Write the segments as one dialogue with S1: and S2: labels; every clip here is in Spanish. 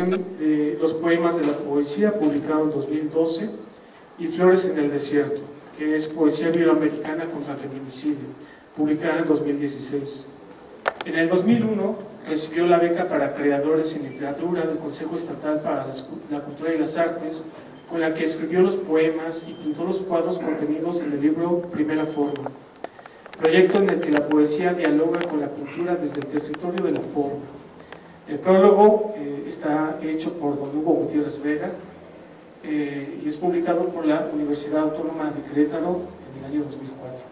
S1: colección de los poemas de la poesía, publicado en 2012, y Flores en el desierto, que es poesía bioamericana contra feminicidio, publicada en 2016. En el 2001 recibió la beca para creadores en literatura del Consejo Estatal para la Cultura y las Artes, con la que escribió los poemas y pintó los cuadros contenidos en el libro Primera Forma, proyecto en el que la poesía dialoga con la pintura desde el territorio de la forma. El prólogo eh, está hecho por don Hugo Gutiérrez Vega eh, y es publicado por la Universidad Autónoma de Querétaro en el año 2004.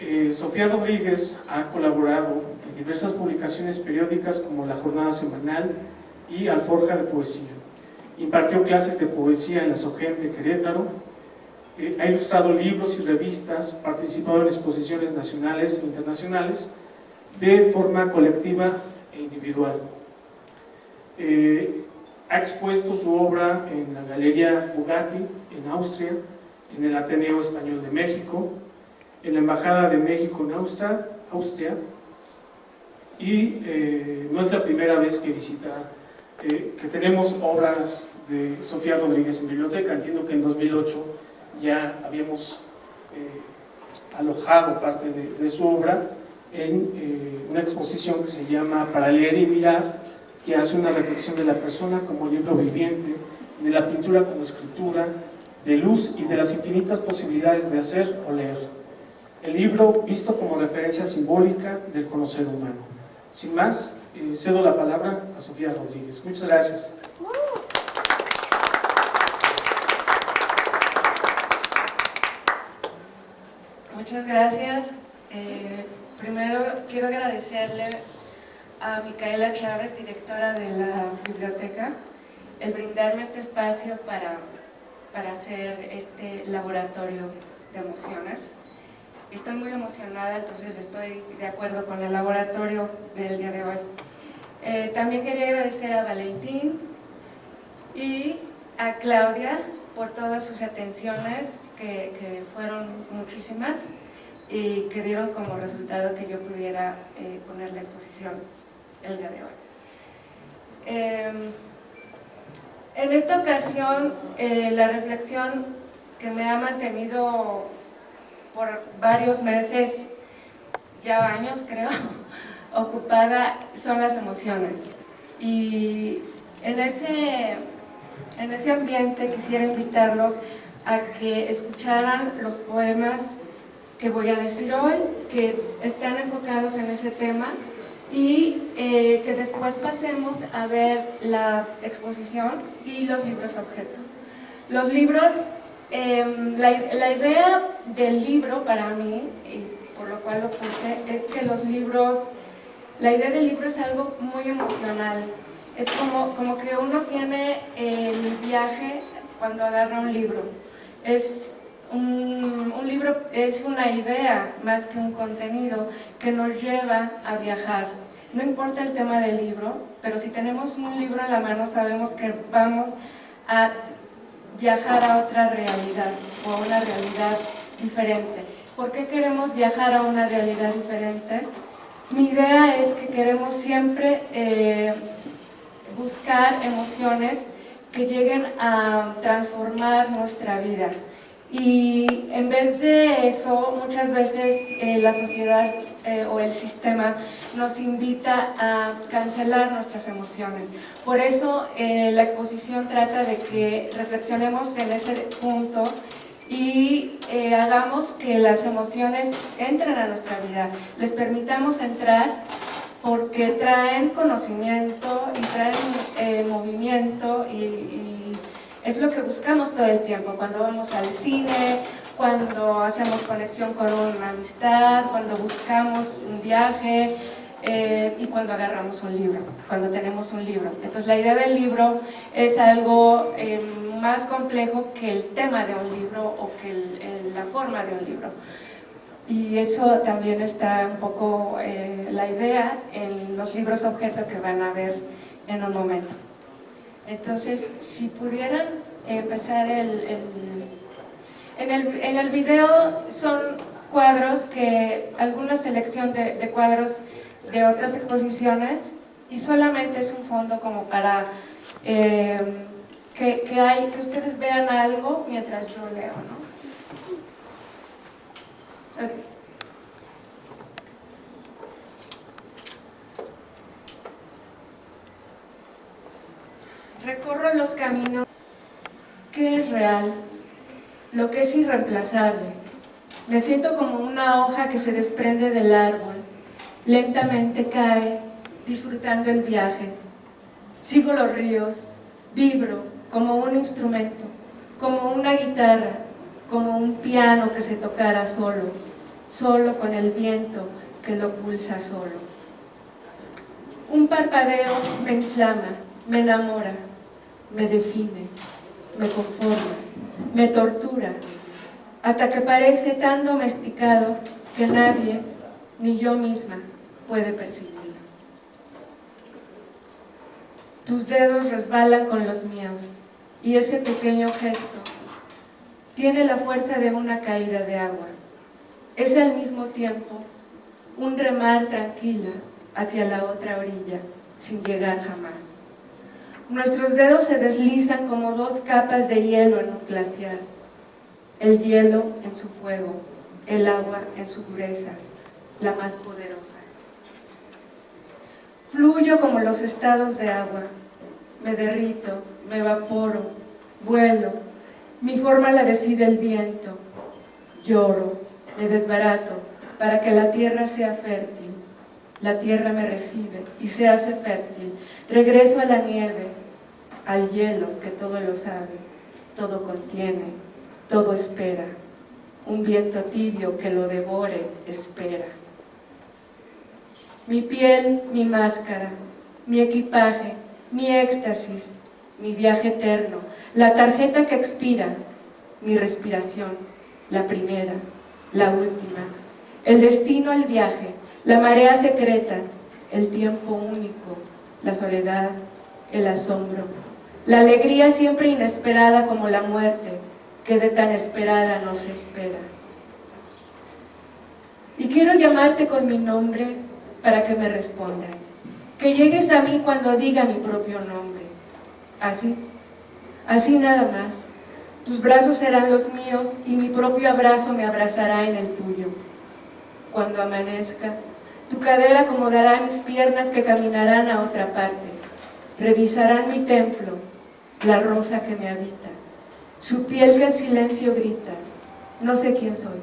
S1: Eh, Sofía Rodríguez ha colaborado en diversas publicaciones periódicas como La Jornada Semanal y Alforja de Poesía. Impartió clases de poesía en la SOGEN de Querétaro, eh, ha ilustrado libros y revistas, participado en exposiciones nacionales e internacionales de forma colectiva individual. Eh, ha expuesto su obra en la Galería Bugatti en Austria, en el Ateneo Español de México, en la Embajada de México en Austria, Austria y eh, no es la primera vez que visita, eh, que tenemos obras de Sofía Rodríguez en biblioteca, entiendo que en 2008 ya habíamos alojado parte de, su obra en una exposición que se llama Para leer y mirar, que hace una reflexión de la persona como libro viviente, de la pintura como escritura, de luz y de las infinitas posibilidades de hacer o leer el libro visto como referencia simbólica del conocer humano. Sin más, eh, cedo la palabra a Sofía Rodríguez. Muchas gracias.
S2: Muchas gracias. Eh, primero quiero agradecerle a Micaela Chávez, directora de la biblioteca, el brindarme este espacio para, para hacer este laboratorio de emociones. Estoy muy emocionada, entonces estoy de acuerdo con el laboratorio del día de hoy. Eh, también quería agradecer a Valentín y a Claudia por todas sus atenciones, que, fueron muchísimas y que dieron como resultado que yo pudiera eh, poner la exposición el día de hoy. Em, en esta ocasión, eh, la reflexión que me ha mantenido por varios meses, ya años creo, ocupada son las emociones. Y en ese, en ese ambiente quisiera invitarlos a que escucharan los poemas que voy a decir hoy, que están enfocados en ese tema y eh, que después pasemos a ver la exposición y los libros objeto. Los libros Em, la, idea del libro para mí, y por lo cual lo puse, es que los libros, la idea del libro es algo muy emocional. Es como, como que uno tiene el viaje cuando agarra un libro. Es un, libro es una idea más que un contenido que nos lleva a viajar. No importa el tema del libro, pero si tenemos un libro en la mano sabemos que vamos a viajar a otra realidad o a una realidad diferente. ¿Por qué queremos viajar a una realidad diferente? Mi idea es que queremos siempre eh, buscar emociones que lleguen a transformar nuestra vida. Y en vez de eso, muchas veces eh, la sociedad eh, o el sistema nos invita a cancelar nuestras emociones. Por eso eh, la exposición trata de que reflexionemos en ese punto y hagamos que las emociones entren a nuestra vida, les permitamos entrar porque traen conocimiento y traen movimiento y es lo que buscamos todo el tiempo, cuando vamos al cine, cuando hacemos conexión con una amistad, cuando buscamos un viaje eh, y cuando agarramos un libro, cuando tenemos un libro. Entonces la idea del libro es algo eh, más complejo que el tema de un libro o que la forma de un libro. Y eso también está un poco eh, la idea en los libros objeto que van a ver en un momento. Entonces, si pudieran empezar el, en, el, en el video son cuadros que, alguna selección de, cuadros de otras exposiciones y solamente es un fondo como para eh, que, hay, que ustedes vean algo mientras yo leo, ¿no? Recorro los caminos que es real, lo que es irreemplazable. Me siento como una hoja que se desprende del árbol, lentamente cae, disfrutando el viaje. Sigo los ríos, vibro como un instrumento, como una guitarra, como un piano que se tocara solo, solo con el viento que lo pulsa solo. Un parpadeo me inflama, me enamora, me define, me conforma, me tortura, hasta que parece tan domesticado que nadie, ni yo misma, puede percibirlo. Tus dedos resbalan con los míos y ese pequeño gesto tiene la fuerza de una caída de agua. Es al mismo tiempo un remar tranquila hacia la otra orilla, sin llegar jamás. Nuestros dedos se deslizan como dos capas de hielo en un glaciar. El hielo en su fuego, el agua en su dureza, la más poderosa. Fluyo como los estados de agua, me derrito, me evaporo, vuelo, mi forma la decide el viento, lloro, me desbarato para que la tierra sea fértil, la tierra me recibe y se hace fértil, regreso a la nieve, al hielo que todo lo sabe, todo contiene, todo espera, un viento tibio que lo devore, espera. Mi piel, mi máscara, mi equipaje, mi éxtasis, mi viaje eterno, la tarjeta que expira, mi respiración, la primera, la última, el destino, el viaje, la marea secreta, el tiempo único, la soledad, el asombro, la alegría siempre inesperada como la muerte, que de tan esperada nos espera. Y quiero llamarte con mi nombre para que me respondas. Que llegues a mí cuando diga mi propio nombre. Así, así nada más. Tus brazos serán los míos y mi propio abrazo me abrazará en el tuyo. Cuando amanezca, tu cadera acomodará mis piernas que caminarán a otra parte. Revisarán mi templo, la rosa que me habita, su piel que en silencio grita, no sé quién soy,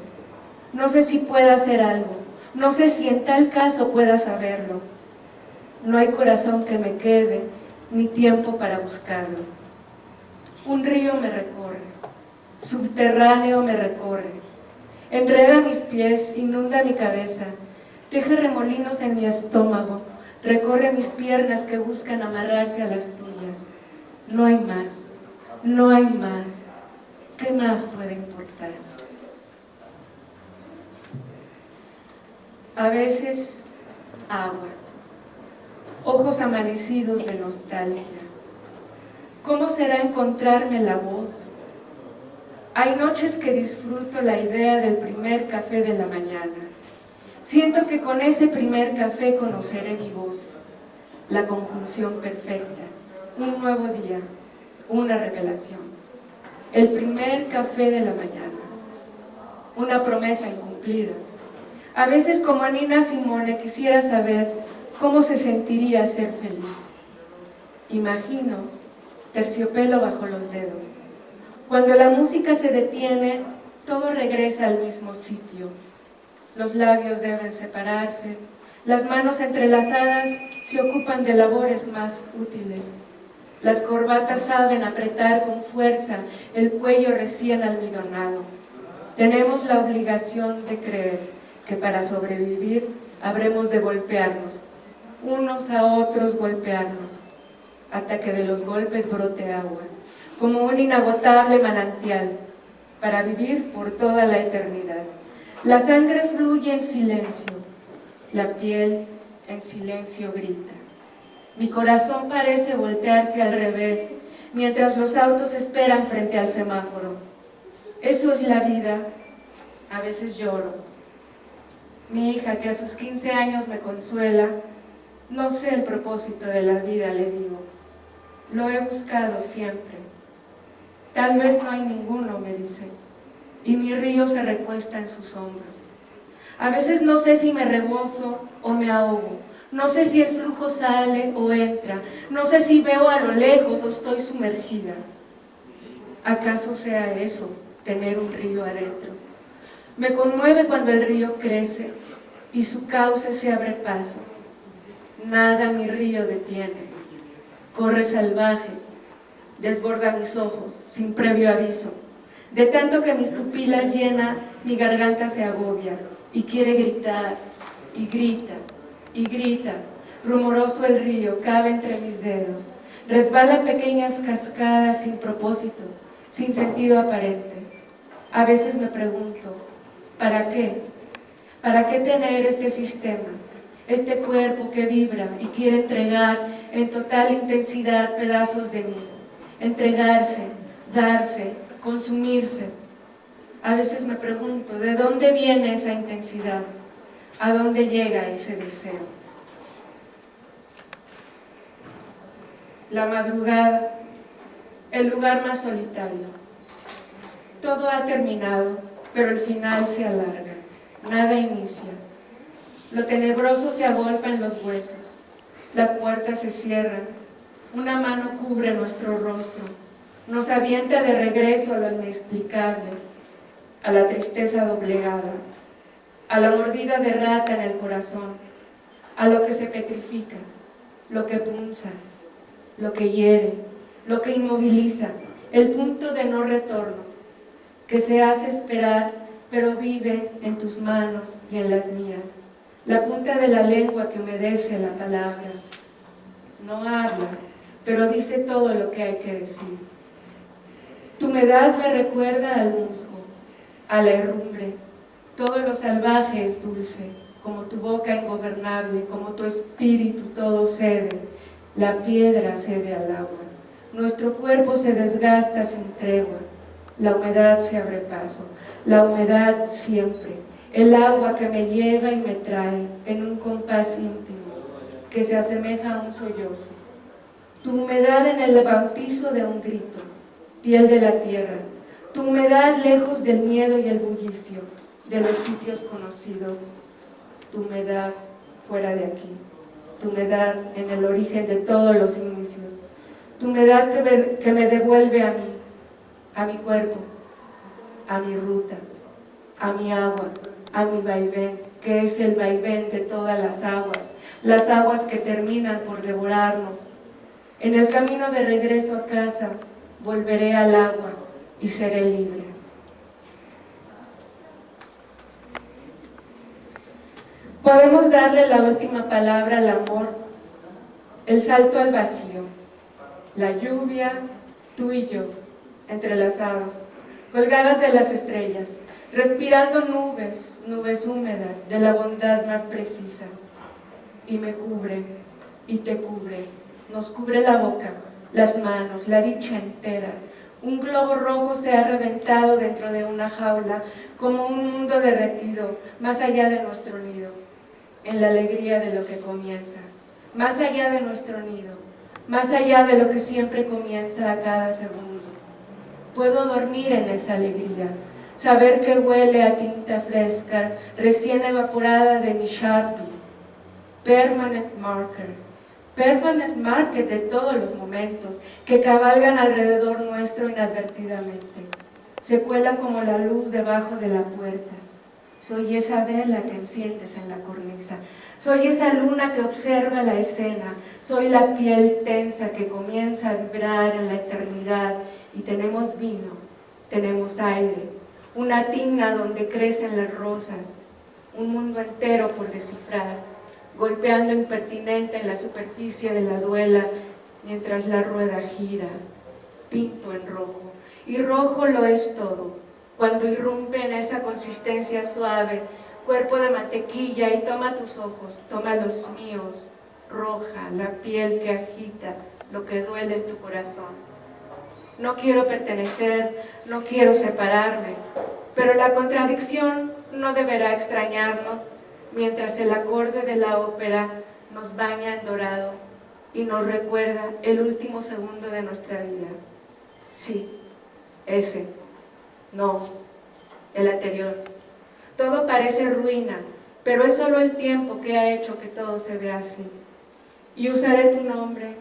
S2: no sé si pueda hacer algo, no sé si en tal caso pueda saberlo, no hay corazón que me quede, ni tiempo para buscarlo. Un río me recorre, subterráneo me recorre, enreda mis pies, inunda mi cabeza, teje remolinos en mi estómago, recorre mis piernas que buscan amarrarse a las tuyas no hay más, no hay más. ¿Qué más puede importar? A veces, agua. Ojos amanecidos de nostalgia. ¿Cómo será encontrarme la voz? Hay noches que disfruto la idea del primer café de la mañana. Siento que con ese primer café conoceré mi voz, la conjunción perfecta un nuevo día, una revelación. El primer café de la mañana, una promesa incumplida. A veces como Nina Simone quisiera saber cómo se sentiría ser feliz. Imagino terciopelo bajo los dedos. Cuando la música se detiene, todo regresa al mismo sitio. Los labios deben separarse, las manos entrelazadas se ocupan de labores más útiles. Las corbatas saben apretar con fuerza el cuello recién almidonado. Tenemos la obligación de creer que para sobrevivir habremos de golpearnos, unos a otros golpearnos, hasta que de los golpes brote agua, como un inagotable manantial, para vivir por toda la eternidad. La sangre fluye en silencio, la piel en silencio grita. Mi corazón parece voltearse al revés, mientras los autos esperan frente al semáforo. Eso es la vida. A veces lloro. Mi hija, que a sus 15 años me consuela, No sé el propósito de la vida, le digo. Lo he buscado siempre. Tal vez no hay ninguno, me dice. Y mi río se recuesta en sus hombros. A veces no sé si me rebozo o me ahogo. No sé si el flujo sale o entra. No sé si veo a lo lejos o estoy sumergida. ¿Acaso sea eso, tener un río adentro? Me conmueve cuando el río crece y su cauce se abre paso. Nada mi río detiene. Corre salvaje, desborda mis ojos, sin previo aviso. De tanto que mis pupilas llena, mi garganta se agobia y quiere gritar, y grita, y grita. Rumoroso el río, cabe entre mis dedos. Resbala pequeñas cascadas sin propósito, sin sentido aparente. A veces me pregunto, ¿para qué? ¿Para qué tener este sistema? Este cuerpo que vibra y quiere entregar en total intensidad pedazos de mí. Entregarse, darse, consumirse. A veces me pregunto, ¿de dónde viene esa intensidad? ¿A dónde llega ese deseo? La madrugada, el lugar más solitario. Todo ha terminado, pero el final se alarga. Nada inicia. Lo tenebroso se agolpa en los huesos. Las puertas se cierran. Una mano cubre nuestro rostro. Nos avienta de regreso a lo inexplicable, a la tristeza doblegada, a la mordida de rata en el corazón, a lo que se petrifica, lo que punza, lo que hiere, lo que inmoviliza, el punto de no retorno, que se hace esperar, pero vive en tus manos y en las mías la punta de la lengua que humedece la palabra. No habla, pero dice todo lo que hay que decir. Tu humedad me recuerda al musgo, a la herrumbre. Todo lo salvaje es dulce, como tu boca ingobernable, como tu espíritu todo cede. La piedra cede al agua. Nuestro cuerpo se desgasta sin tregua. La humedad se abre paso. La humedad siempre el agua que me lleva y me trae en un compás íntimo, que se asemeja a un sollozo. Tu humedad en el bautizo de un grito, piel de la tierra. Tu humedad lejos del miedo y el bullicio, de los sitios conocidos. Tu humedad fuera de aquí. Tu humedad en el origen de todos los inicios. Tu humedad que me, que me devuelve a mí, a mi cuerpo, a mi ruta, a mi agua, a mi vaivén, que es el vaivén de todas las aguas, las aguas que terminan por devorarnos. En el camino de regreso a casa, volveré al agua y seré libre. Podemos darle la última palabra al amor, el salto al vacío, la lluvia, tú y yo, entrelazados, colgadas de las estrellas, respirando nubes, nubes húmedas de la bondad más precisa, y me cubre, y te cubre, nos cubre la boca, las manos, la dicha entera. Un globo rojo se ha reventado dentro de una jaula, como un mundo derretido, más allá de nuestro nido, en la alegría de lo que comienza, más allá de nuestro nido, más allá de lo que siempre comienza a cada segundo. Puedo dormir en esa alegría, saber que huele a tinta fresca, recién evaporada de mi Sharpie, permanent marker, permanent marker de todos los momentos que cabalgan alrededor nuestro inadvertidamente. Se cuela como la luz debajo de la puerta. Soy esa vela que enciendes en la cornisa. Soy esa luna que observa la escena. Soy la piel tensa que comienza a vibrar en la eternidad. Y tenemos vino, tenemos aire, una tina donde crecen las rosas, un mundo entero por descifrar, golpeando impertinente en la superficie de la duela mientras la rueda gira, pinto en rojo. Y rojo lo es todo, cuando irrumpe en esa consistencia suave, cuerpo de mantequilla y toma tus ojos, toma los míos, roja, la piel que agita, lo que duele en tu corazón. No quiero pertenecer, no quiero separarme, pero la contradicción no deberá extrañarnos mientras el acorde de la ópera nos baña en dorado y nos recuerda el último segundo de nuestra vida. Sí, ese. No, el anterior. Todo parece ruina, pero es solo el tiempo que ha hecho que todo se vea así. Y usaré tu nombre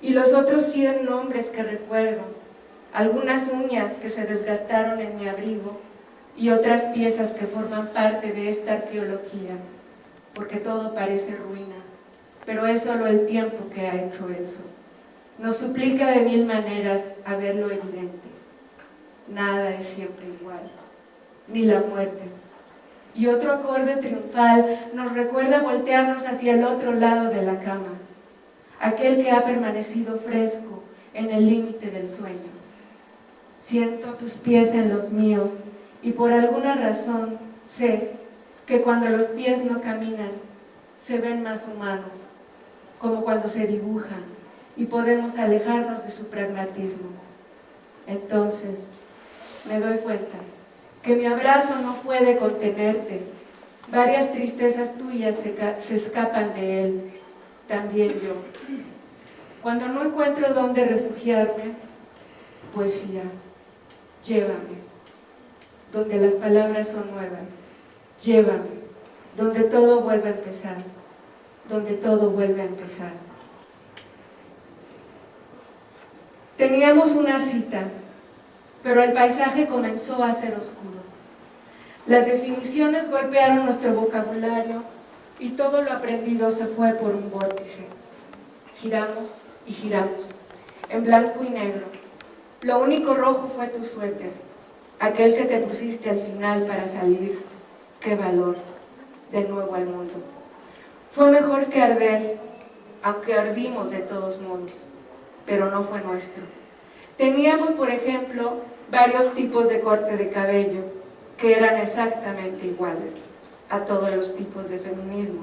S2: y los otros cien nombres que recuerdo, algunas uñas que se desgastaron en mi abrigo y otras piezas que forman parte de esta arqueología, porque todo parece ruina, pero es solo el tiempo que ha hecho eso. Nos suplica de mil maneras a ver lo evidente. Nada es siempre igual, ni la muerte. Y otro acorde triunfal nos recuerda voltearnos hacia el otro lado de la cama, aquel que ha permanecido fresco en el límite del sueño. Siento tus pies en los míos y por alguna razón sé que cuando los pies no caminan, se ven más humanos, como cuando se dibujan y podemos alejarnos de su pragmatismo. Entonces, me doy cuenta que mi abrazo no puede contenerte. Varias tristezas tuyas se, escapan de él, también yo. Cuando no encuentro dónde refugiarme, poesía, llévame donde las palabras son nuevas. Llévame, donde todo vuelve a empezar, donde todo vuelve a empezar. Teníamos una cita, pero el paisaje comenzó a ser oscuro. Las definiciones golpearon nuestro vocabulario y todo lo aprendido se fue por un vórtice. Giramos y giramos, en blanco y negro. Lo único rojo fue tu suéter aquel que te pusiste al final para salir, qué valor, de nuevo al mundo. Fue mejor que arder, aunque ardimos de todos modos, pero no fue nuestro. Teníamos, por ejemplo, varios tipos de corte de cabello, que eran exactamente iguales a todos los tipos de feminismo.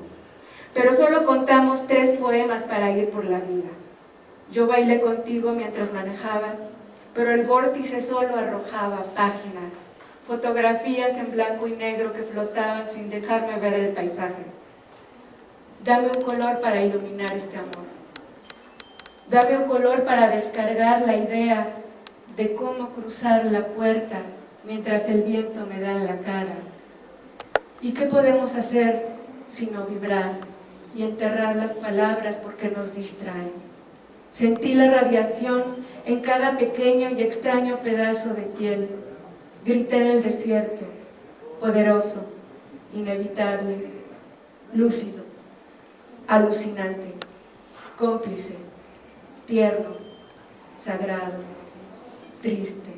S2: Pero solo contamos tres poemas para ir por la vida. Yo bailé contigo mientras manejaba pero el vórtice solo arrojaba páginas, fotografías en blanco y negro que flotaban sin dejarme ver el paisaje. Dame un color para iluminar este amor. Dame un color para descargar la idea de cómo cruzar la puerta mientras el viento me da en la cara. ¿Y qué podemos hacer sino vibrar y enterrar las palabras porque nos distraen? Sentí la radiación en cada pequeño y extraño pedazo de piel. Grité en el desierto, poderoso, inevitable, lúcido, alucinante, cómplice, tierno, sagrado, triste,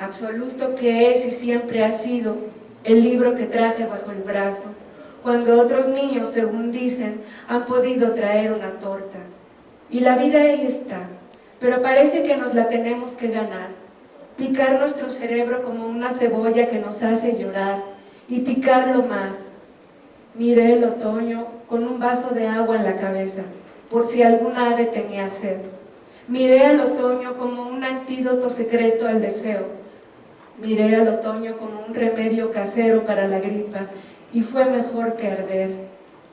S2: absoluto que es y siempre ha sido el libro que traje bajo el brazo, cuando otros niños, según dicen, han podido traer una torta. Y la vida ahí está, pero parece que nos la tenemos que ganar. Picar nuestro cerebro como una cebolla que nos hace llorar y picarlo más. Miré el otoño con un vaso de agua en la cabeza, por si algún ave tenía sed. Miré al otoño como un antídoto secreto al deseo. Miré al otoño como un remedio casero para la gripa y fue mejor que arder,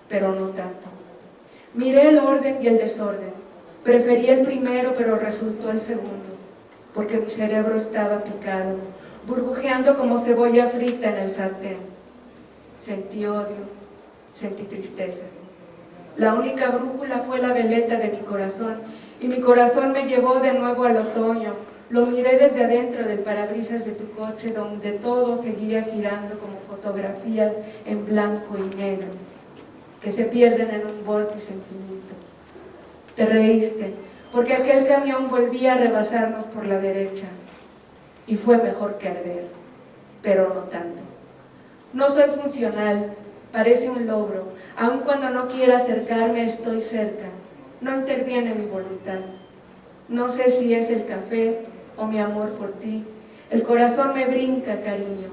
S2: pero no tanto. Miré el orden y el desorden, Preferí el primero, pero resultó el segundo, porque mi cerebro estaba picado, burbujeando como cebolla frita en el sartén. Sentí odio, sentí tristeza. La única brújula fue la veleta de mi corazón, y mi corazón me llevó de nuevo al otoño. Lo miré desde adentro del parabrisas de tu coche, donde todo seguía girando como fotografías en blanco y negro, que se pierden en un vórtice infinito te reíste, porque aquel camión volvía a rebasarnos por la derecha y fue mejor que arder, pero no tanto. No soy funcional, parece un logro, aun cuando no quiera acercarme estoy cerca, no interviene mi voluntad. No sé si es el café o mi amor por ti, el corazón me brinca, cariño,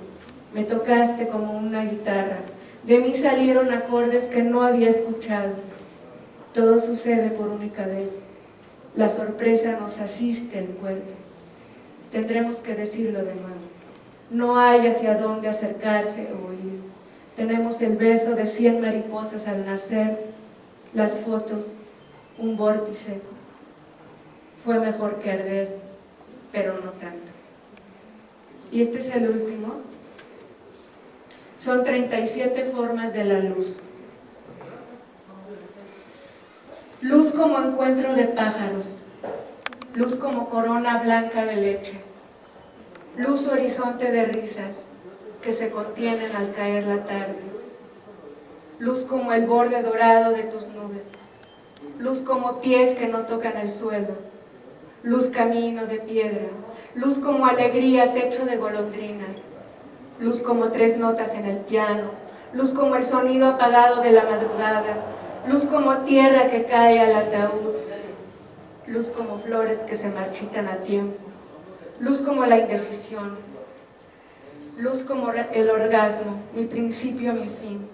S2: me tocaste como una guitarra, de mí salieron acordes que no había escuchado, todo sucede por única vez. La sorpresa nos asiste el cuerpo. Tendremos que decirlo de nuevo. No hay hacia dónde acercarse o ir. Tenemos el beso de cien mariposas al nacer las fotos, un vórtice. Fue mejor que arder, pero no tanto. Y este es el último. Son 37 formas de la luz. Luz como encuentro de pájaros, luz como corona blanca de leche, luz horizonte de risas que se contienen al caer la tarde, luz como el borde dorado de tus nubes, luz como pies que no tocan el suelo, luz camino de piedra, luz como alegría techo de golondrinas, luz como tres notas en el piano, luz como el sonido apagado de la madrugada, luz como tierra que cae al ataúd, luz como flores que se marchitan a tiempo, luz como la indecisión, luz como el orgasmo, mi principio, mi fin,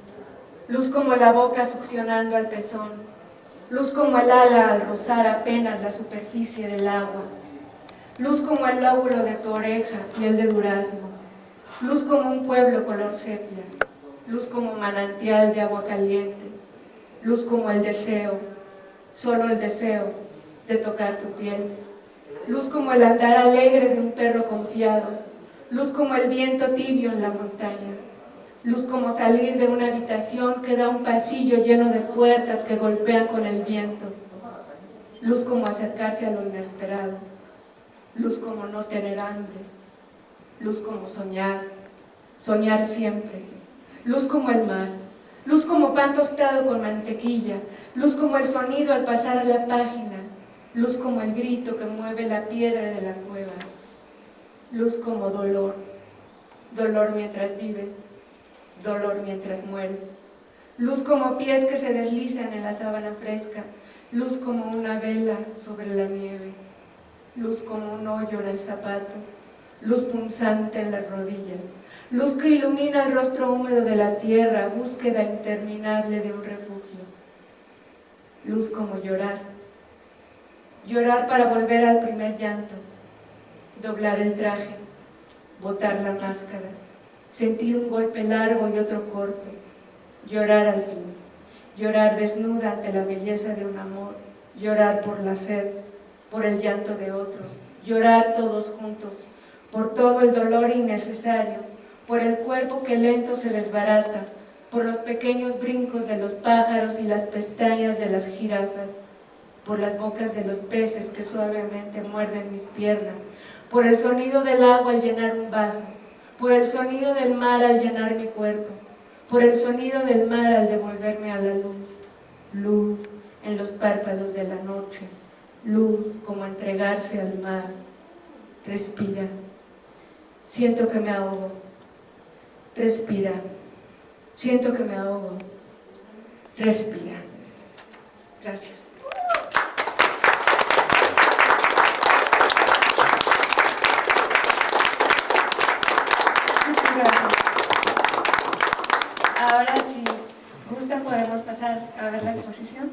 S2: luz como la boca succionando al pezón, luz como el ala al rozar apenas la superficie del agua, luz como el lóbulo de tu oreja, piel de durazno, luz como un pueblo color sepia, luz como manantial de agua caliente, luz como el deseo, solo el deseo de tocar tu piel, luz como el andar alegre de un perro confiado, luz como el viento tibio en la montaña, luz como salir de una habitación que da un pasillo lleno de puertas que golpean con el viento, luz como acercarse a lo inesperado, luz como no tener hambre, luz como soñar, soñar siempre, luz como el mar, luz como pan tostado con mantequilla, luz como el sonido al pasar la página, luz como el grito que mueve la piedra de la cueva, luz como dolor, dolor mientras vives, dolor mientras mueres, luz como pies que se deslizan en la sábana fresca, luz como una vela sobre la nieve, luz como un hoyo en el zapato, luz punzante en las rodillas, luz que ilumina el rostro húmedo de la tierra, búsqueda interminable de un refugio. Luz como llorar, llorar para volver al primer llanto, doblar el traje, botar la máscara, sentir un golpe largo y otro corto, llorar al fin, llorar desnuda ante la belleza de un amor, llorar por la sed, por el llanto de otros, llorar todos juntos, por todo el dolor innecesario, por el cuerpo que lento se desbarata, por los pequeños brincos de los pájaros y las pestañas de las jirafas, por las bocas de los peces que suavemente muerden mis piernas, por el sonido del agua al llenar un vaso, por el sonido del mar al llenar mi cuerpo, por el sonido del mar al devolverme a la luz, luz en los párpados de la noche, luz como entregarse al mar, respira, siento que me ahogo, Respira. Siento que me ahogo. Respira. Gracias. Ahora, si gustan, podemos pasar a ver la exposición.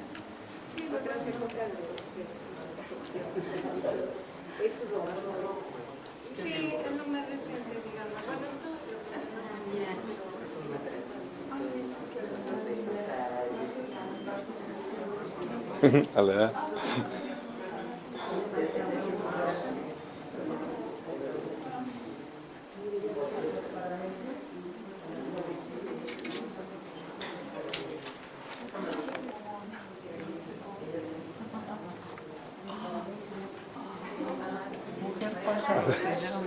S3: Sí, es lo más digamos. Hola. Yes,
S2: I know.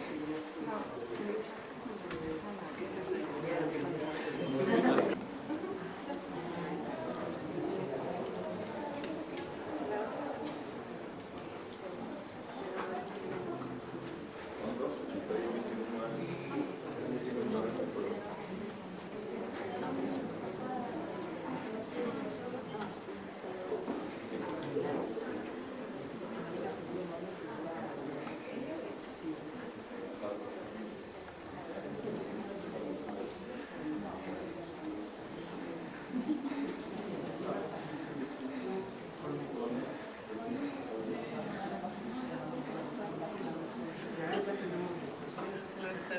S2: すいませ
S4: ん。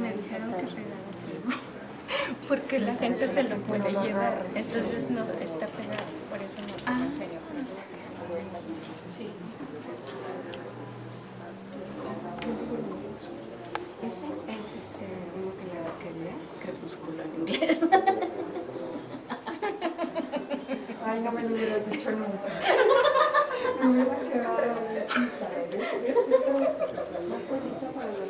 S4: Me dijeron que regala todo. Porque la gente se lo puede llevar, entonces no está pegado, por eso no tomo en serio. Sí.
S3: Ese es este, uno que le quería, crepúsculo en inglés.
S5: Ay, no me lo hubieras dicho nunca. Me hubiera quedado para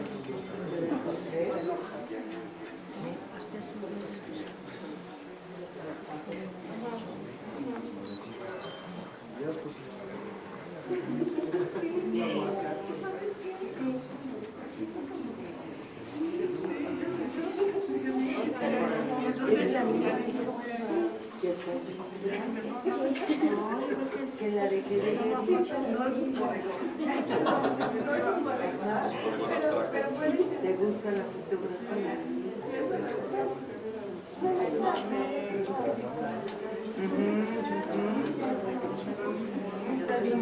S3: Está bien